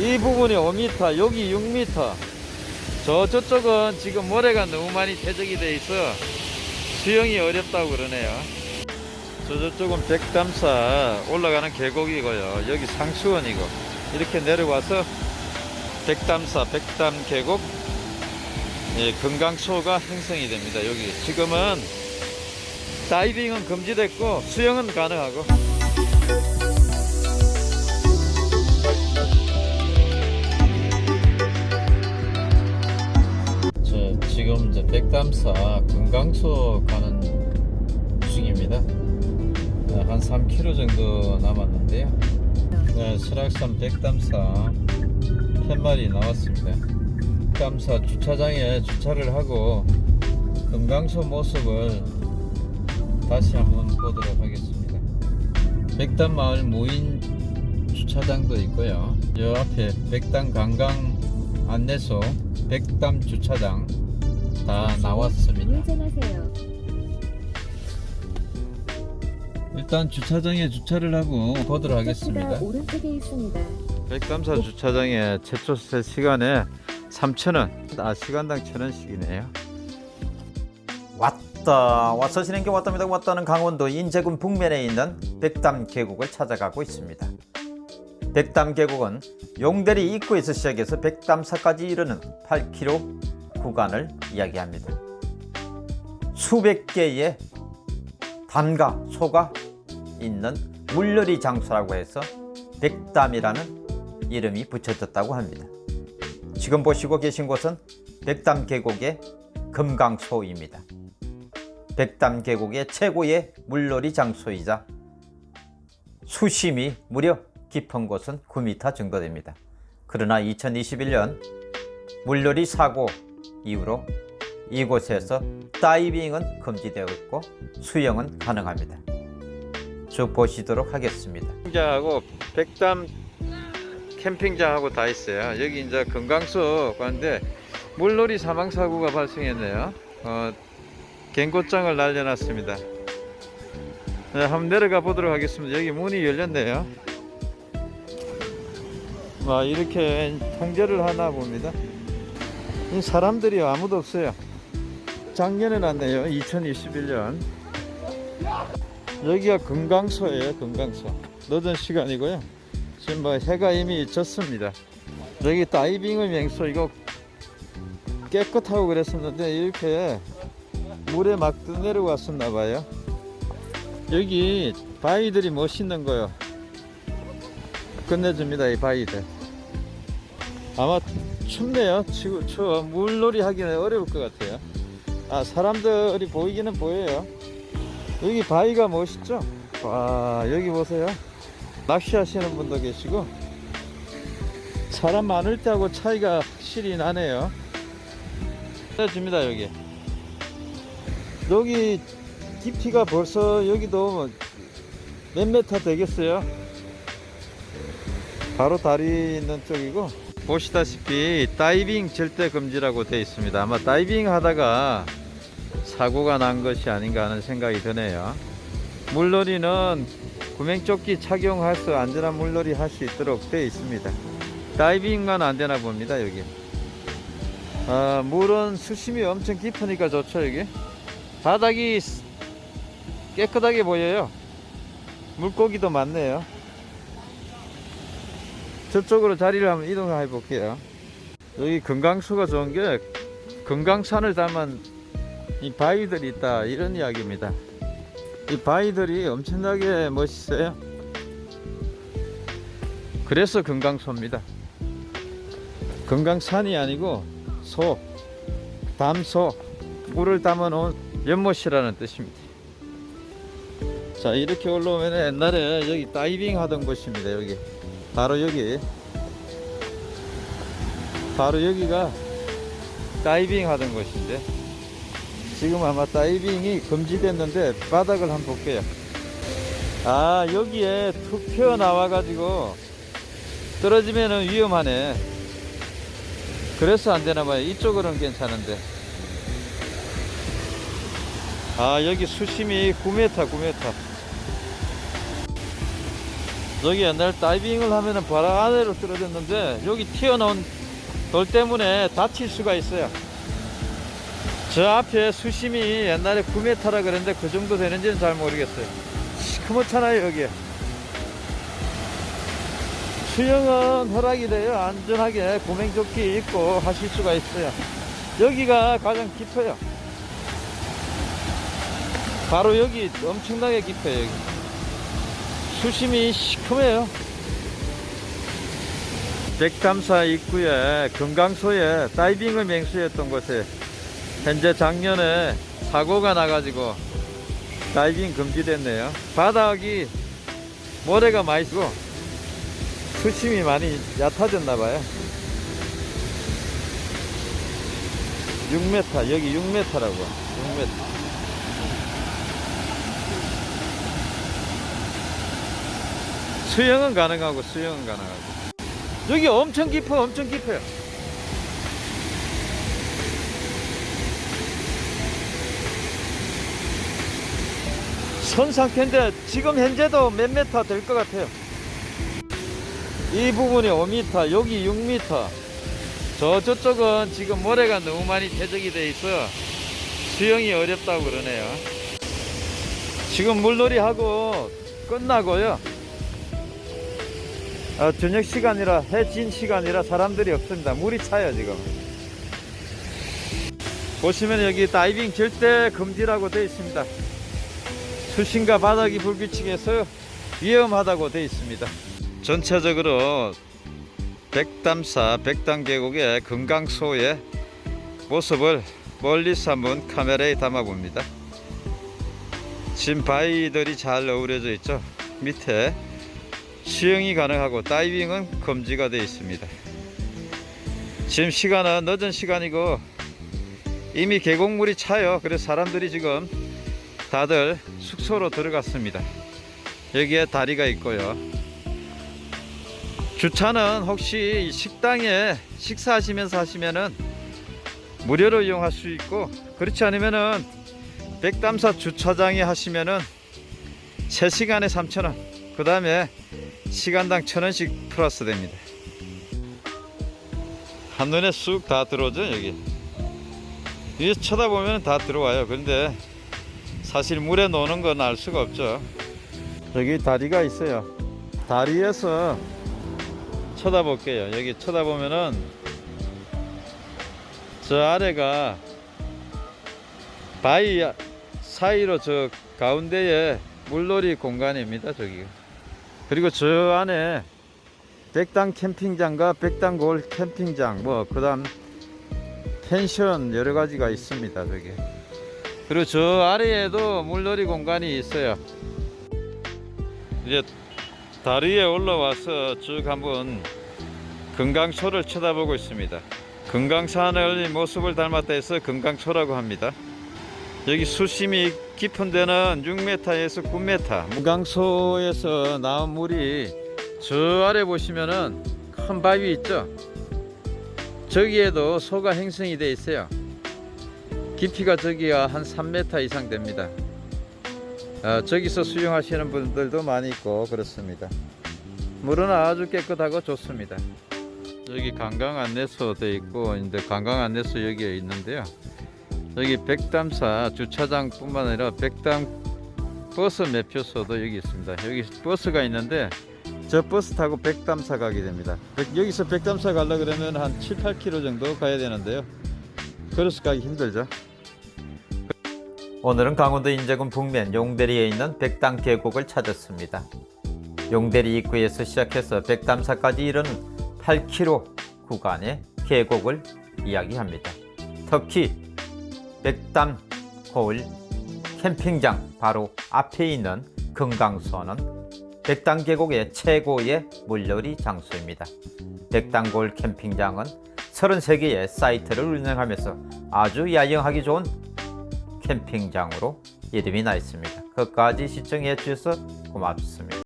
이 부분이 5m 여기 6m 저 저쪽은 지금 모래가 너무 많이 퇴적이 돼 있어. 수영이 어렵다고 그러네요. 저 저쪽은 백담사 올라가는 계곡이고요. 여기 상수원이고. 이렇게 내려와서 백담사 백담 계곡. 예, 금강소가 형성이 됩니다. 여기 지금은 다이빙은 금지됐고 수영은 가능하고 지금 이제 백담사 금강소 가는 중입니다. 네, 한 3km 정도 남았는데요. 네, 설악산 백담사 팻말이 나왔습니다. 백담사 주차장에 주차를 하고 금강소 모습을 다시 한번 보도록 하겠습니다. 백담마을 무인 주차장도 있고요. 요 앞에 백담 관광 안내소 백담 주차장 다 나왔습니다. 우회전하세요. 일단 주차장에 주차를 하고 보도록 하겠습니다. 오른쪽에 있습니다. 백담사 주차장에 최초세 시간에 3,000원, 아 시간당 1,000원씩이네요. 왔다 와서 진행게 왔답니다 왔다는 강원도 인제군 북면에 있는 백담 계곡을 찾아가고 있습니다 백담 계곡은 용대리 입구에서 시작해서 백담사까지 이르는 8km 구간을 이야기합니다. 수백 개의 담과 소가 있는 물놀이 장소라고 해서 백담이라는 이름이 붙여졌다고 합니다. 지금 보시고 계신 곳은 백담 계곡의 금강소입니다. 백담 계곡의 최고의 물놀이 장소이자 수심이 무려 깊은 곳은 9m 정도 됩니다. 그러나 2021년 물놀이 사고 이후로 이곳에서 다이빙은 금지되어 있고 수영은 가능합니다. 쭉 보시도록 하겠습니다. 캠핑장하고 백담 캠핑장하고 다 있어요. 여기 이제 금강소 가는데 물놀이 사망 사고가 발생했네요. 어, 갱고장을 날려놨습니다. 네, 한번 내려가 보도록 하겠습니다. 여기 문이 열렸네요. 와 이렇게 통제를 하나 봅니다. 이 사람들이 아무도 없어요. 작년에 났네요. 2021년. 여기가 금강소예요. 금강소. 늦은 시간이고요. 지금 뭐 해가 이미 졌습니다. 여기 다이빙의 명소 이거 깨끗하고 그랬었는데 이렇게 물에 막 내려왔었나 봐요. 여기 바위들이 멋있는 거요. 끝내줍니다 이 바위들. 아마 춥네요. 치고 추워. 물놀이 하기는 어려울 것 같아요. 아 사람들이 보이기는 보여요. 여기 바위가 멋있죠? 와 여기 보세요. 낚시 하시는 분도 계시고 사람 많을 때하고 차이가 확실히 나네요. 줍니다 여기. 여기 깊이가 벌써 여기도 몇 메타 되겠어요. 바로 다리 있는 쪽이고 보시다시피 다이빙 절대 금지라고 되어 있습니다. 아마 다이빙 하다가 사고가 난 것이 아닌가 하는 생각이 드네요. 물놀이는 구명조끼 착용해서 안전한 물놀이 할 수 있도록 되어 있습니다. 다이빙만 안 되나 봅니다 여기. 아, 물은 수심이 엄청 깊으니까 좋죠 여기. 바닥이 깨끗하게 보여요. 물고기도 많네요. 저쪽으로 자리를 한번 이동해 볼게요. 여기 금강수가 좋은 게 금강산을 닮은 이 바위들이 있다 이런 이야기입니다. 이 바위들이 엄청나게 멋있어요. 그래서 금강소입니다. 금강산이 아니고 소, 담소, 물을 담아 놓은 연못이라는 뜻입니다. 자 이렇게 올라오면 옛날에 여기 다이빙 하던 곳입니다. 여기 바로 여기 바로 여기가 다이빙 하던 곳인데 지금 아마 다이빙이 금지됐는데 바닥을 한번 볼게요. 아 여기에 툭 튀어 나와 가지고 떨어지면 위험하네. 그래서 안 되나 봐요. 이쪽으로는 괜찮은데. 아 여기 수심이 9m 9m 여기 옛날 다이빙을 하면은 바로 아래로 떨어졌는데 여기 튀어나온 돌 때문에 다칠 수가 있어요. 저 앞에 수심이 옛날에 9m라 그랬는데 그 정도 되는지는 잘 모르겠어요. 시커멓잖아요 여기. 수영은 허락이 돼요. 안전하게 구명조끼 입고 하실 수가 있어요. 여기가 가장 깊어요. 바로 여기 엄청나게 깊어요. 여기. 수심이 시커매요. 백담사 입구에 금강소에 다이빙을 맹수했던 곳에 현재 작년에 사고가 나가지고 다이빙 금지됐네요. 바닥이 모래가 많이 쓰고 수심이 많이 얕아졌나 봐요. 6m 여기 6m라고 6m. 수영은 가능하고 수영은 가능하고. 여기 엄청 깊어 엄청 깊어요. 선 상태인데 지금 현재도 몇 메타 될 것 같아요? 이 부분이 5m 여기 6m 저 저쪽은 지금 모래가 너무 많이 퇴적이 돼 있어. 수영이 어렵다고 그러네요. 지금 물놀이 하고 끝나고요 어, 저녁 시간이라 해진 시간이라 사람들이 없습니다. 물이 차요 지금. 보시면 여기 다이빙 절대 금지라고 되어 있습니다. 수심과 바닥이 불규칙해서 위험하다고 되어 있습니다. 전체적으로 백담사 백담계곡의 금강소의 모습을 멀리서 한번 카메라에 담아 봅니다. 지금 바위들이 잘 어우러져 있죠. 밑에 수영이 가능하고 다이빙은 금지가 되어 있습니다. 지금 시간은 늦은 시간이고 이미 계곡물이 차요. 그래서 사람들이 지금 다들 숙소로 들어갔습니다. 여기에 다리가 있고요. 주차는 혹시 식당에 식사하시면서 하시면은 무료로 이용할 수 있고 그렇지 않으면은 백담사 주차장에 하시면은 3시간에 3,000원 그 다음에 시간당 천 원씩 플러스 됩니다. 한눈에 쑥 다 들어오죠 여기. 위에 쳐다보면 다 들어와요. 그런데 사실 물에 노는 건 알 수가 없죠. 여기 다리가 있어요. 다리에서 쳐다볼게요. 여기 쳐다보면은 저 아래가 바위 사이로 저 가운데에 물놀이 공간입니다. 저기. 그리고 저 안에 백당 캠핑장과 백당 골 캠핑장 뭐 그 다음 펜션 여러 가지가 있습니다 저기 그리고 저 아래에도 물놀이 공간이 있어요. 이제 다리에 올라와서 쭉 한번 금강초를 쳐다보고 있습니다. 금강산의 모습을 닮았다 해서 금강초라고 합니다. 여기 수심이 깊은 데는 6m에서 9m 무강소에서 나온 물이 저 아래 보시면은 큰 바위 있죠? 저기에도 소가 행성이 돼 있어요. 깊이가 저기가 한 3m 이상 됩니다. 어, 저기서 수영하시는 분들도 많이 있고 그렇습니다. 물은 아주 깨끗하고 좋습니다. 여기 관광 안내소 돼 있고 이제 관광 안내소 여기에 있는데요 여기 백담사 주차장 뿐만 아니라 백담 버스 매표소도 여기 있습니다. 여기 버스가 있는데 저 버스 타고 백담사 가게 됩니다. 백- 여기서 백담사 가려 그러면 한 7, 8km 정도 가야 되는데요. 걸어서 가기 힘들죠. 오늘은 강원도 인제군 북면 용대리에 있는 백담 계곡을 찾았습니다. 용대리 입구에서 시작해서 백담사까지 이르는 8km 구간의 계곡을 이야기합니다. 특히 백담 거울 캠핑장 바로 앞에 있는 금강소는 백담 계곡의 최고의 물놀이 장소입니다. 백담골 캠핑장은 33개의 사이트를 운영하면서 아주 야영하기 좋은 캠핑장으로 이름이 나 있습니다. 끝까지 시청해 주셔서 고맙습니다.